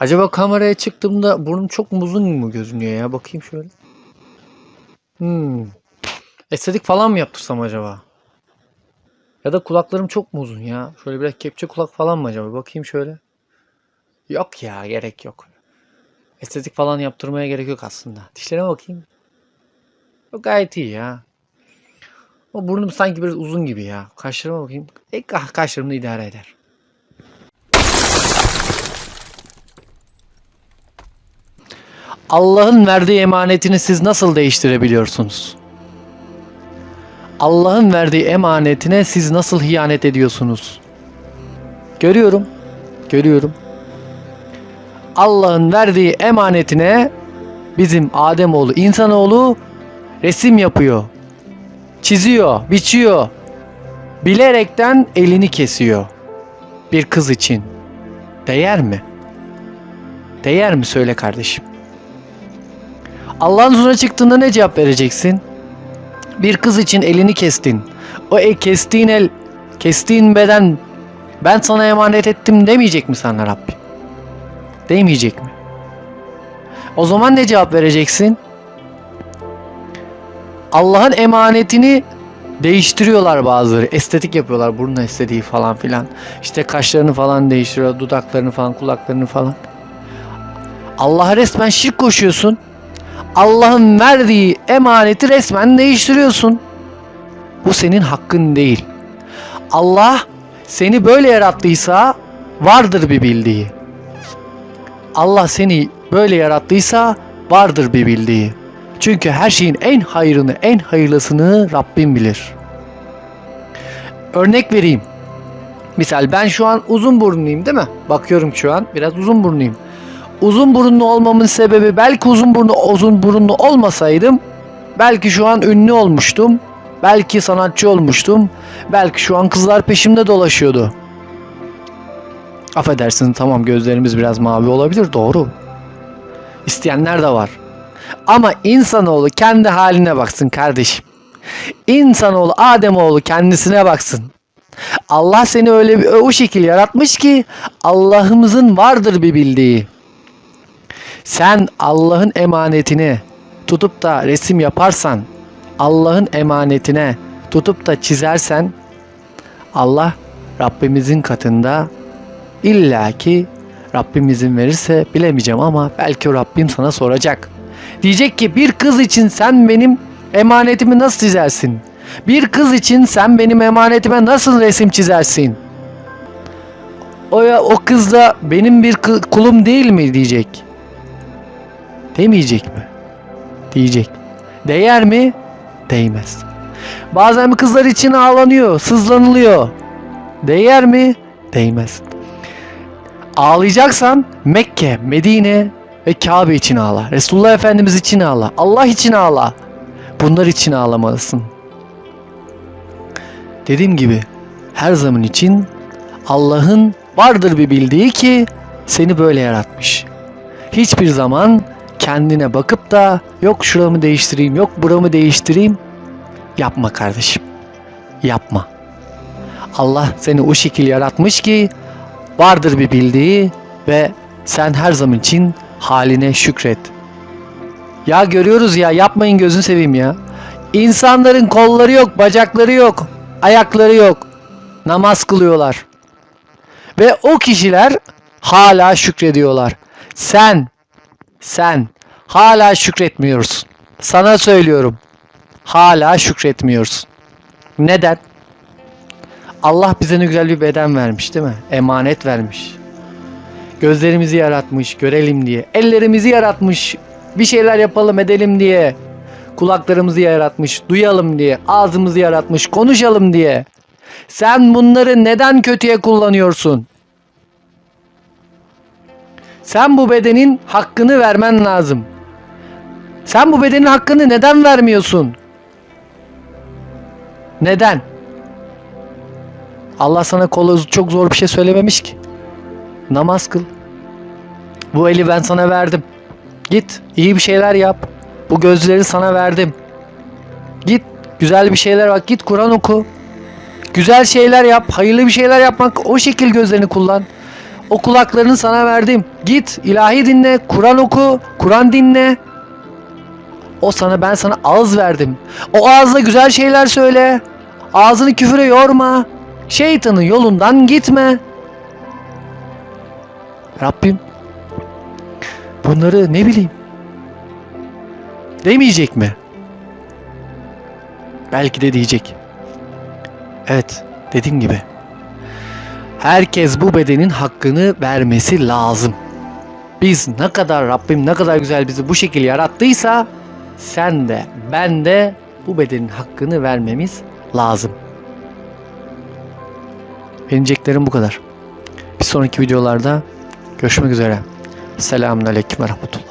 Acaba kameraya çıktığımda burnum çok mu uzun mu gözünüyor ya? Bakayım şöyle. Hmm. Estetik falan mı yaptırsam acaba? Ya da kulaklarım çok mu uzun ya? Şöyle biraz kepçe kulak falan mı acaba? Bakayım şöyle. Yok ya gerek yok. Estetik falan yaptırmaya gerek yok aslında. Dişlerime bakayım. Yok gayet iyi ya. O burnum sanki biraz uzun gibi ya. Kaşlarıma bakayım. E, ka- kaşlarım da idare eder. Allah'ın verdiği emanetini siz nasıl değiştirebiliyorsunuz? Allah'ın verdiği emanetine siz nasıl hiyanet ediyorsunuz? Görüyorum. Görüyorum. Allah'ın verdiği emanetine bizim Ademoğlu, insanoğlu resim yapıyor. Çiziyor, biçiyor. Bilerekten elini kesiyor. Bir kız için. Değer mi? Değer mi söyle kardeşim? Allah'ın huzuruna çıktığında ne cevap vereceksin? Bir kız için elini kestin. O el kestiğin el, kestiğin beden ben sana emanet ettim demeyecek mi sana Rabbim? Demeyecek mi? O zaman ne cevap vereceksin? Allah'ın emanetini değiştiriyorlar bazıları. Estetik yapıyorlar. Burun estetiği falan filan. İşte kaşlarını falan değiştiriyor. Dudaklarını falan, kulaklarını falan. Allah'a resmen şirk koşuyorsun. Allah'ın verdiği emaneti resmen değiştiriyorsun. Bu senin hakkın değil. Allah seni böyle yarattıysa vardır bir bildiği. Allah seni böyle yarattıysa vardır bir bildiği. Çünkü her şeyin en hayrını, en hayırlısını Rabbim bilir. Örnek vereyim. Misal ben şu an uzun burunluyum değil mi? Bakıyorum şu an biraz uzun burunluyum. Uzun burunlu olmamın sebebi belki uzun burunlu uzun burunlu olmasaydım belki şu an ünlü olmuştum. Belki sanatçı olmuştum. Belki şu an kızlar peşimde dolaşıyordu. Affedersin tamam gözlerimiz biraz mavi olabilir doğru. İsteyenler de var. Ama insanoğlu kendi haline baksın kardeşim. İnsanoğlu Ademoğlu kendisine baksın. Allah seni öyle bir o şekil yaratmış ki Allah'ımızın vardır bir bildiği. Sen Allah'ın emanetini tutup da resim yaparsan, Allah'ın emanetine tutup da çizersen Allah Rabbimizin katında illaki Rabbim izin verirse bilemeyeceğim ama belki Rabbim sana soracak. Diyecek ki bir kız için sen benim emanetimi nasıl çizersin? Bir kız için sen benim emanetime nasıl resim çizersin? O ya o kız da benim bir kulum değil mi diyecek. Demeyecek mi? Diyecek. Değer mi? Değmez. Bazen kızlar için ağlanıyor, sızlanılıyor. Değer mi? Değmez. Ağlayacaksan Mekke, Medine ve Kabe için ağla. Resulullah Efendimiz için ağla. Allah için ağla. Bunlar için ağlamalısın. Dediğim gibi her zaman için Allah'ın vardır bir bildiği ki seni böyle yaratmış. Hiçbir zaman kendine bakıp da yok şuramı değiştireyim, yok buramı değiştireyim yapma kardeşim. Yapma. Allah seni o şekil yaratmış ki vardır bir bildiği ve sen her zaman için haline şükret. Ya görüyoruz ya yapmayın gözünü seveyim ya. İnsanların kolları yok, bacakları yok, ayakları yok. Namaz kılıyorlar. Ve o kişiler hala şükrediyorlar. Sen, sen hala şükretmiyorsun. Sana söylüyorum. Hala şükretmiyorsun. Neden? Allah bize ne güzel bir beden vermiş değil mi? Emanet vermiş. Gözlerimizi yaratmış, görelim diye. Ellerimizi yaratmış, bir şeyler yapalım edelim diye. Kulaklarımızı yaratmış, duyalım diye. Ağzımızı yaratmış, konuşalım diye. Sen bunları neden kötüye kullanıyorsun? Sen bu bedenin hakkını vermen lazım. Sen bu bedenin hakkını neden vermiyorsun? Neden? Allah sana kola çok zor bir şey söylememiş ki. Namaz kıl. Bu eli ben sana verdim. Git iyi bir şeyler yap. Bu gözleri sana verdim. Git güzel bir şeyler bak git Kur'an oku. Güzel şeyler yap. Hayırlı bir şeyler yapmak o şekil gözlerini kullan. O kulaklarını sana verdim. Git ilahi dinle, Kur'an oku, Kur'an dinle. O sana ben sana ağız verdim. O ağızla güzel şeyler söyle. Ağzını küfüre yorma. Şeytanın yolundan gitme. Rabbim bunları ne bileyim demeyecek mi? Belki de diyecek. Evet, dediğim gibi. Herkes bu bedenin hakkını vermesi lazım. Biz ne kadar Rabbim ne kadar güzel bizi bu şekilde yarattıysa sen de ben de bu bedenin hakkını vermemiz lazım. Benim diyeceklerim bu kadar. Bir sonraki videolarda görüşmek üzere. Selamun Aleyküm ve Rahmetullah.